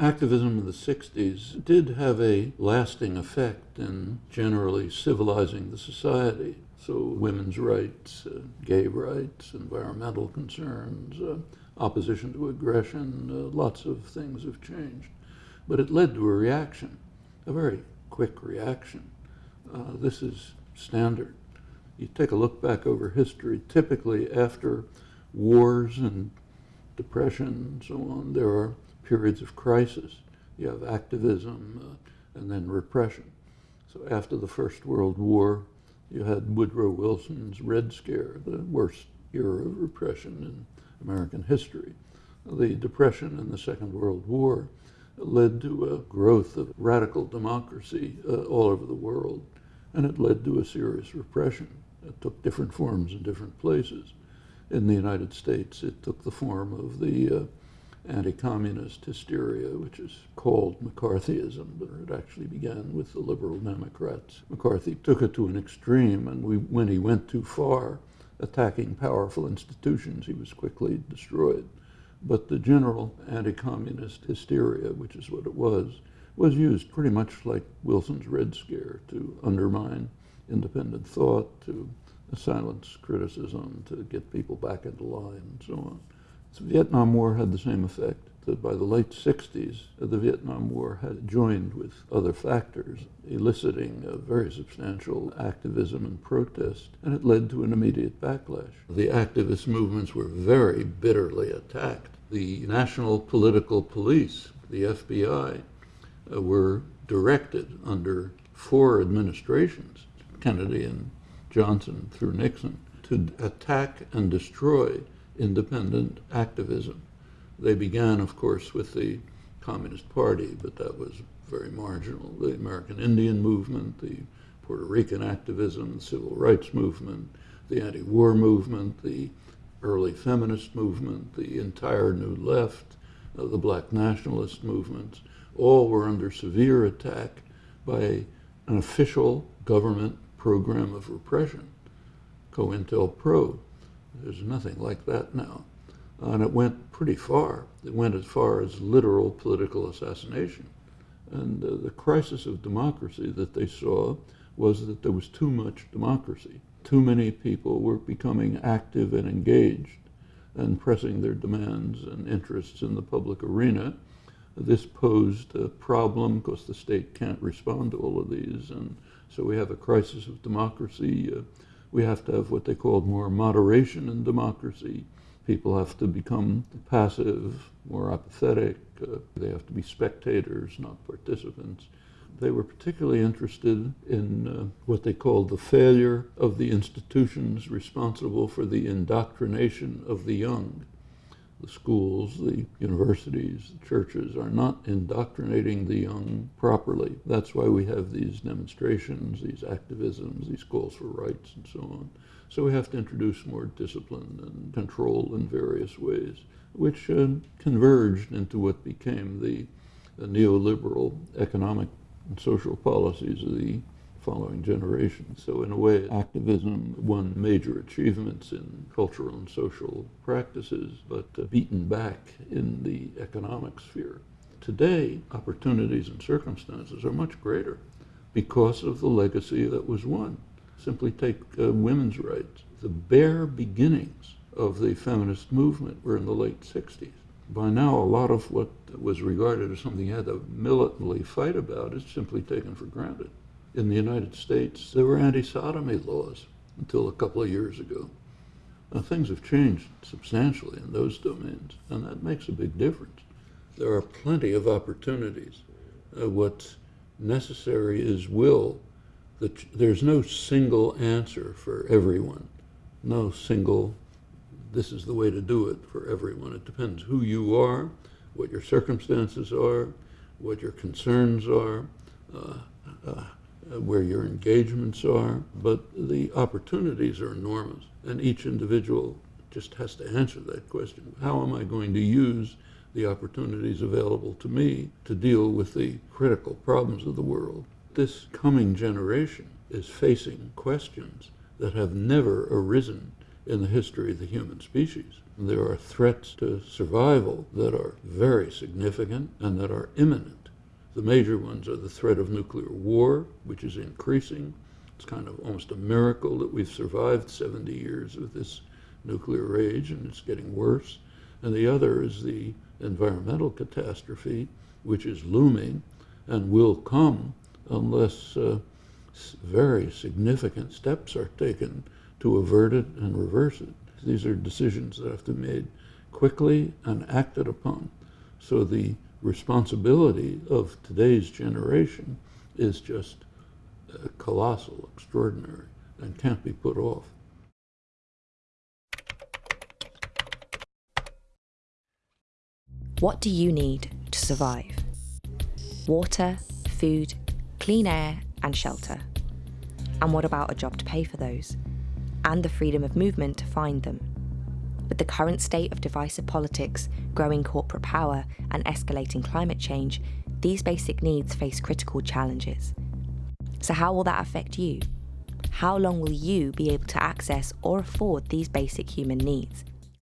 Activism in the 60s did have a lasting effect in generally civilizing the society. So, women's rights, uh, gay rights, environmental concerns, uh, opposition to aggression, uh, lots of things have changed. But it led to a reaction, a very quick reaction. Uh, this is standard. You take a look back over history, typically after wars and depression and so on, there are periods of crisis. You have activism uh, and then repression. So after the First World War, you had Woodrow Wilson's Red Scare, the worst era of repression in American history. The Depression and the Second World War led to a growth of radical democracy uh, all over the world, and it led to a serious repression. It took different forms in different places. In the United States, it took the form of the uh, anti-communist hysteria, which is called McCarthyism, but it actually began with the liberal Democrats. McCarthy took it to an extreme, and we, when he went too far, attacking powerful institutions, he was quickly destroyed. But the general anti-communist hysteria, which is what it was, was used pretty much like Wilson's Red Scare to undermine independent thought, to silence criticism, to get people back into line, and so on. The Vietnam War had the same effect. That by the late 60s, the Vietnam War had joined with other factors, eliciting a very substantial activism and protest, and it led to an immediate backlash. The activist movements were very bitterly attacked. The National Political Police, the FBI, uh, were directed under four administrations, Kennedy and Johnson through Nixon, to attack and destroy independent activism. They began, of course, with the Communist Party, but that was very marginal. The American Indian movement, the Puerto Rican activism, the civil rights movement, the anti-war movement, the early feminist movement, the entire New Left, uh, the black nationalist movements, all were under severe attack by an official government program of repression, COINTELPRO. There's nothing like that now. And it went pretty far. It went as far as literal political assassination. And uh, the crisis of democracy that they saw was that there was too much democracy. Too many people were becoming active and engaged and pressing their demands and interests in the public arena. This posed a problem because the state can't respond to all of these. And so we have a crisis of democracy. Uh, we have to have what they called more moderation in democracy. People have to become passive, more apathetic. Uh, they have to be spectators, not participants. They were particularly interested in uh, what they called the failure of the institutions responsible for the indoctrination of the young the schools, the universities, the churches are not indoctrinating the young properly. That's why we have these demonstrations, these activisms, these calls for rights, and so on. So we have to introduce more discipline and control in various ways, which uh, converged into what became the, the neoliberal economic and social policies of the following generations. So in a way, activism won major achievements in cultural and social practices, but uh, beaten back in the economic sphere. Today, opportunities and circumstances are much greater because of the legacy that was won. Simply take uh, women's rights. The bare beginnings of the feminist movement were in the late 60s. By now, a lot of what was regarded as something you had to militantly fight about is simply taken for granted in the United States, there were anti-sodomy laws until a couple of years ago. Now, things have changed substantially in those domains, and that makes a big difference. There are plenty of opportunities. Uh, what's necessary is will. There's no single answer for everyone. No single, this is the way to do it for everyone. It depends who you are, what your circumstances are, what your concerns are, uh, uh, Uh, where your engagements are, but the opportunities are enormous. And each individual just has to answer that question. How am I going to use the opportunities available to me to deal with the critical problems of the world? This coming generation is facing questions that have never arisen in the history of the human species. There are threats to survival that are very significant and that are imminent. The major ones are the threat of nuclear war, which is increasing. It's kind of almost a miracle that we've survived 70 years of this nuclear rage, and it's getting worse. And the other is the environmental catastrophe, which is looming and will come unless uh, very significant steps are taken to avert it and reverse it. These are decisions that have to be made quickly and acted upon. So the responsibility of today's generation is just uh, colossal, extraordinary, and can't be put off. What do you need to survive? Water, food, clean air, and shelter. And what about a job to pay for those? And the freedom of movement to find them. With the current state of divisive politics, growing corporate power, and escalating climate change, these basic needs face critical challenges. So, how will that affect you? How long will you be able to access or afford these basic human needs?